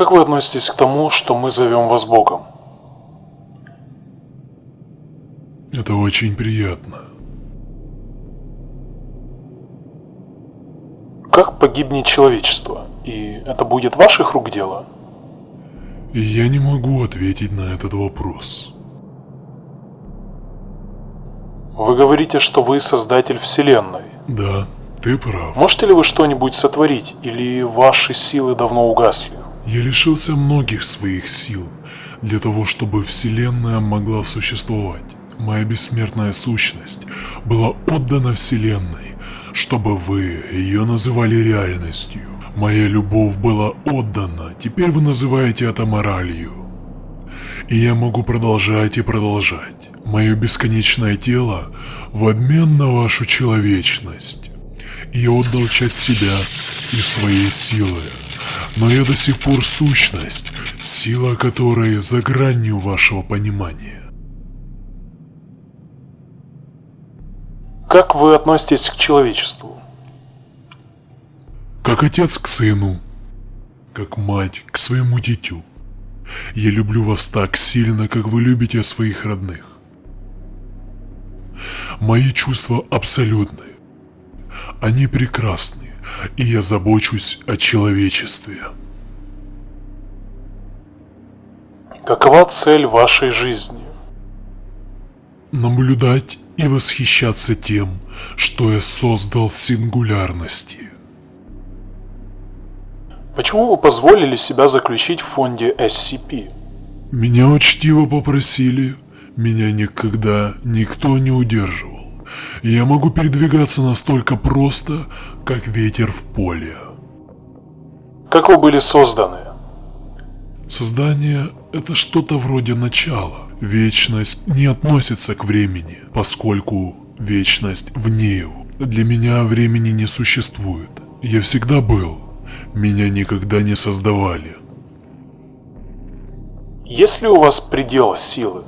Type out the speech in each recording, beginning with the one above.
Как вы относитесь к тому, что мы зовем вас Богом? Это очень приятно. Как погибнет человечество? И это будет ваших рук дело? Я не могу ответить на этот вопрос. Вы говорите, что вы создатель Вселенной. Да, ты прав. Можете ли вы что-нибудь сотворить, или ваши силы давно угасли? Я лишился многих своих сил для того, чтобы Вселенная могла существовать. Моя бессмертная сущность была отдана Вселенной, чтобы вы ее называли реальностью. Моя любовь была отдана, теперь вы называете это моралью. И я могу продолжать и продолжать. Мое бесконечное тело в обмен на вашу человечность. Я отдал часть себя и своей силы. Но я до сих пор сущность, сила которой за гранью вашего понимания. Как вы относитесь к человечеству? Как отец к сыну, как мать к своему дитю. Я люблю вас так сильно, как вы любите своих родных. Мои чувства абсолютны. Они прекрасны, и я забочусь о человечестве. Какова цель вашей жизни? Наблюдать и восхищаться тем, что я создал сингулярности. Почему вы позволили себя заключить в фонде SCP? Меня учтиво попросили, меня никогда никто не удерживал. Я могу передвигаться настолько просто, как ветер в поле. Как вы были созданы? Создание – это что-то вроде начала. Вечность не относится к времени, поскольку вечность вне его. Для меня времени не существует. Я всегда был. Меня никогда не создавали. Есть ли у вас предел силы?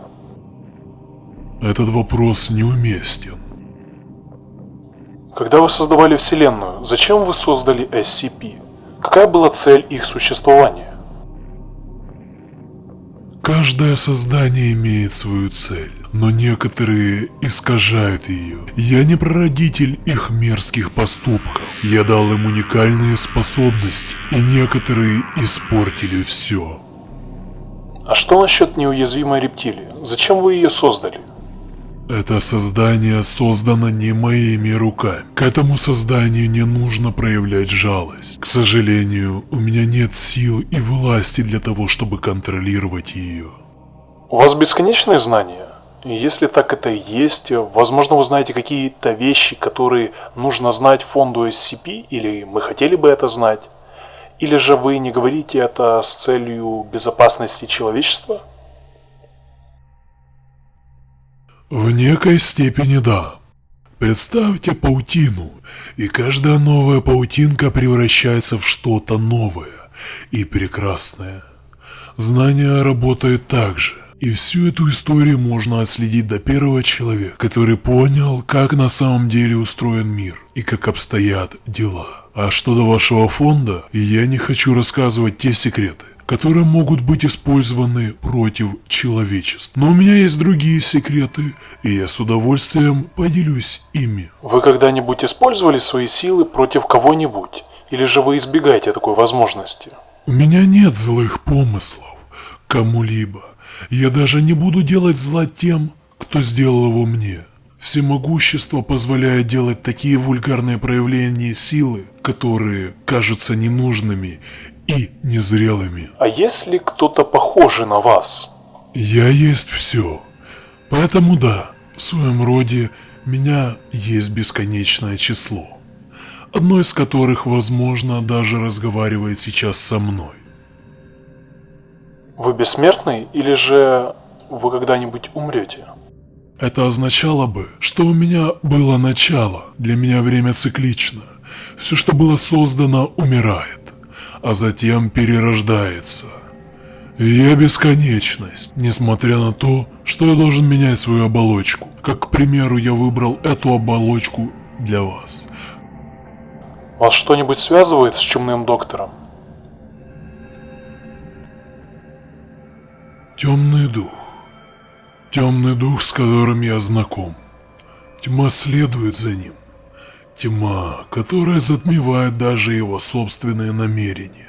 Этот вопрос неуместен. Когда вы создавали Вселенную, зачем вы создали SCP? Какая была цель их существования? Каждое создание имеет свою цель, но некоторые искажают ее. Я не прародитель их мерзких поступков. Я дал им уникальные способности, и некоторые испортили все. А что насчет неуязвимой рептилии? Зачем вы ее создали? Это создание создано не моими руками. К этому созданию не нужно проявлять жалость. К сожалению, у меня нет сил и власти для того, чтобы контролировать ее. У вас бесконечные знания? Если так это и есть, возможно вы знаете какие-то вещи, которые нужно знать фонду SCP, или мы хотели бы это знать? Или же вы не говорите это с целью безопасности человечества? В некой степени да. Представьте паутину, и каждая новая паутинка превращается в что-то новое и прекрасное. Знание работает так же. И всю эту историю можно отследить до первого человека, который понял, как на самом деле устроен мир и как обстоят дела. А что до вашего фонда, я не хочу рассказывать те секреты, которые могут быть использованы против человечества. Но у меня есть другие секреты, и я с удовольствием поделюсь ими. Вы когда-нибудь использовали свои силы против кого-нибудь? Или же вы избегаете такой возможности? У меня нет злых помыслов кому-либо. Я даже не буду делать зла тем, кто сделал его мне. Всемогущество позволяет делать такие вульгарные проявления силы, которые кажутся ненужными и незрелыми. А есть ли кто-то похожий на вас? Я есть все. Поэтому да, в своем роде меня есть бесконечное число. Одно из которых, возможно, даже разговаривает сейчас со мной. Вы бессмертный или же вы когда-нибудь умрете? Это означало бы, что у меня было начало, для меня время циклично. Все, что было создано, умирает, а затем перерождается. И я бесконечность, несмотря на то, что я должен менять свою оболочку. Как, к примеру, я выбрал эту оболочку для вас. Вас что-нибудь связывает с чумным доктором? Темный дух. Темный дух, с которым я знаком. Тьма следует за ним. Тьма, которая затмевает даже его собственные намерения.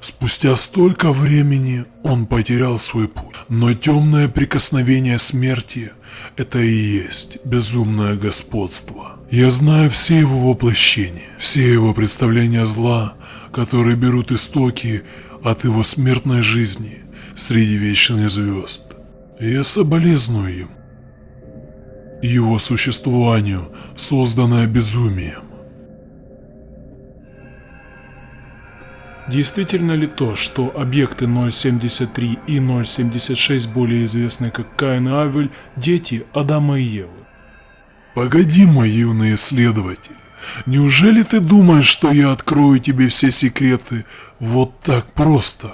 Спустя столько времени он потерял свой путь. Но темное прикосновение смерти – это и есть безумное господство. Я знаю все его воплощения, все его представления зла, которые берут истоки от его смертной жизни среди вечных звезд. Я соболезную ему, его существованию, созданное безумием. Действительно ли то, что объекты 073 и 076, более известные как Каин и Авель, дети Адама и Евы? Погоди, мой юный исследователь. Неужели ты думаешь, что я открою тебе все секреты вот так просто?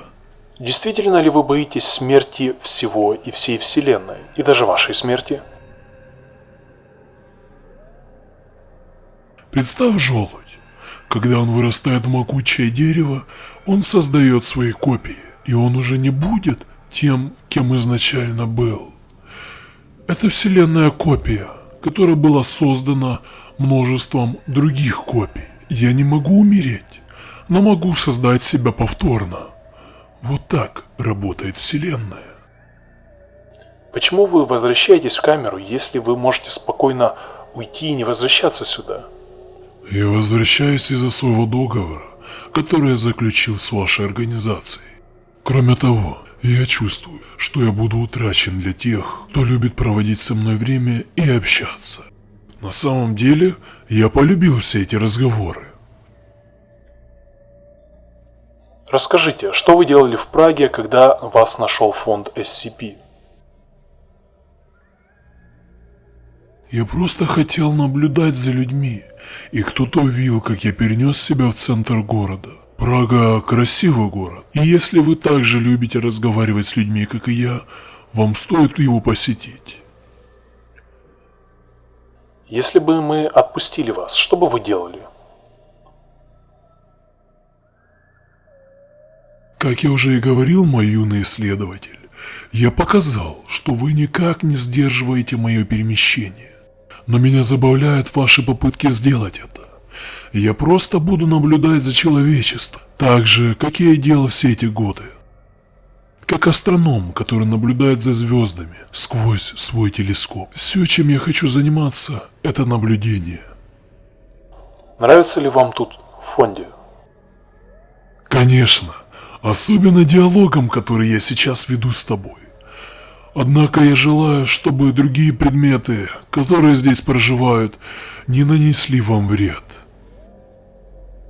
Действительно ли вы боитесь смерти всего и всей Вселенной, и даже вашей смерти? Представь желудь. Когда он вырастает в могучее дерево, он создает свои копии, и он уже не будет тем, кем изначально был. Это вселенная копия, которая была создана множеством других копий. Я не могу умереть, но могу создать себя повторно. Вот так работает вселенная. Почему вы возвращаетесь в камеру, если вы можете спокойно уйти и не возвращаться сюда? Я возвращаюсь из-за своего договора, который я заключил с вашей организацией. Кроме того, я чувствую, что я буду утрачен для тех, кто любит проводить со мной время и общаться. На самом деле, я полюбил все эти разговоры. Расскажите, что вы делали в Праге, когда вас нашел фонд SCP? Я просто хотел наблюдать за людьми, и кто-то увидел, как я перенес себя в центр города. Прага – красивый город, и если вы также любите разговаривать с людьми, как и я, вам стоит его посетить. Если бы мы отпустили вас, что бы вы делали? Как я уже и говорил, мой юный исследователь, я показал, что вы никак не сдерживаете мое перемещение. Но меня забавляют ваши попытки сделать это. Я просто буду наблюдать за человечеством, так же, как я и делал все эти годы. Как астроном, который наблюдает за звездами сквозь свой телескоп. Все, чем я хочу заниматься, это наблюдение. Нравится ли вам тут, в фонде? Конечно. Особенно диалогом, который я сейчас веду с тобой. Однако я желаю, чтобы другие предметы, которые здесь проживают, не нанесли вам вред.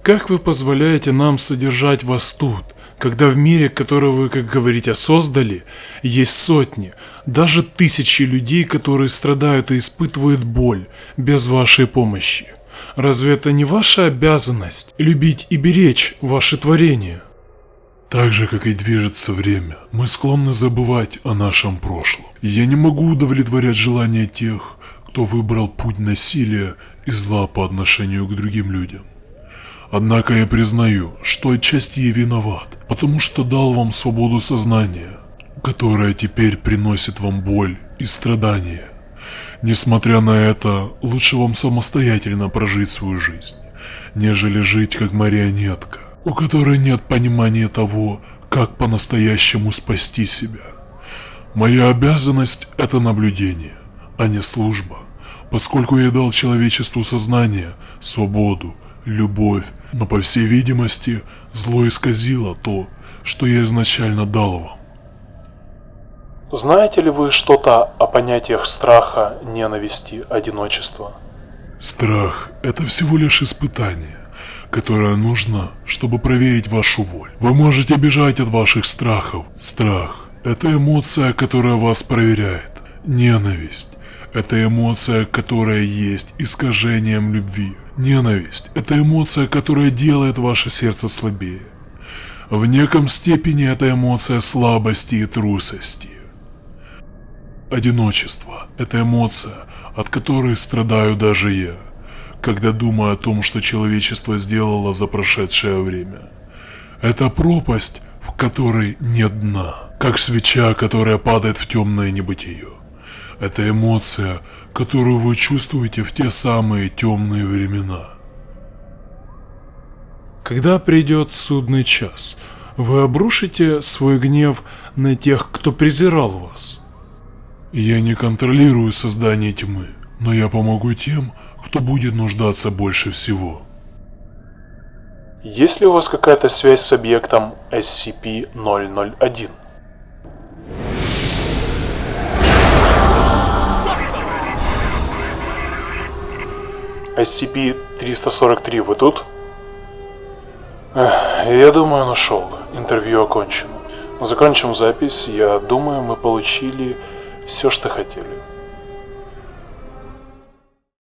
Как вы позволяете нам содержать вас тут, когда в мире, который вы, как говорите, создали, есть сотни, даже тысячи людей, которые страдают и испытывают боль без вашей помощи? Разве это не ваша обязанность любить и беречь ваши творения? Так же, как и движется время, мы склонны забывать о нашем прошлом. Я не могу удовлетворять желания тех, кто выбрал путь насилия и зла по отношению к другим людям. Однако я признаю, что отчасти я виноват, потому что дал вам свободу сознания, которая теперь приносит вам боль и страдания. Несмотря на это, лучше вам самостоятельно прожить свою жизнь, нежели жить как марионетка у которой нет понимания того, как по-настоящему спасти себя. Моя обязанность – это наблюдение, а не служба, поскольку я дал человечеству сознание, свободу, любовь, но по всей видимости зло исказило то, что я изначально дал вам. Знаете ли вы что-то о понятиях страха, ненависти, одиночества? Страх – это всего лишь испытание которое нужно, чтобы проверить вашу волю. Вы можете бежать от ваших страхов. Страх – это эмоция, которая вас проверяет. Ненависть – это эмоция, которая есть искажением любви. Ненависть – это эмоция, которая делает ваше сердце слабее. В неком степени это эмоция слабости и трусости. Одиночество – это эмоция, от которой страдаю даже я когда думаю о том, что человечество сделало за прошедшее время. Это пропасть, в которой нет дна, как свеча, которая падает в темное небытие. Это эмоция, которую вы чувствуете в те самые темные времена. Когда придет судный час, вы обрушите свой гнев на тех, кто презирал вас. Я не контролирую создание тьмы, но я помогу тем, кто будет нуждаться больше всего. Есть ли у вас какая-то связь с объектом SCP-001? SCP-343, вы тут? Эх, я думаю, он ушел. Интервью окончено. Закончим запись. Я думаю, мы получили все, что хотели.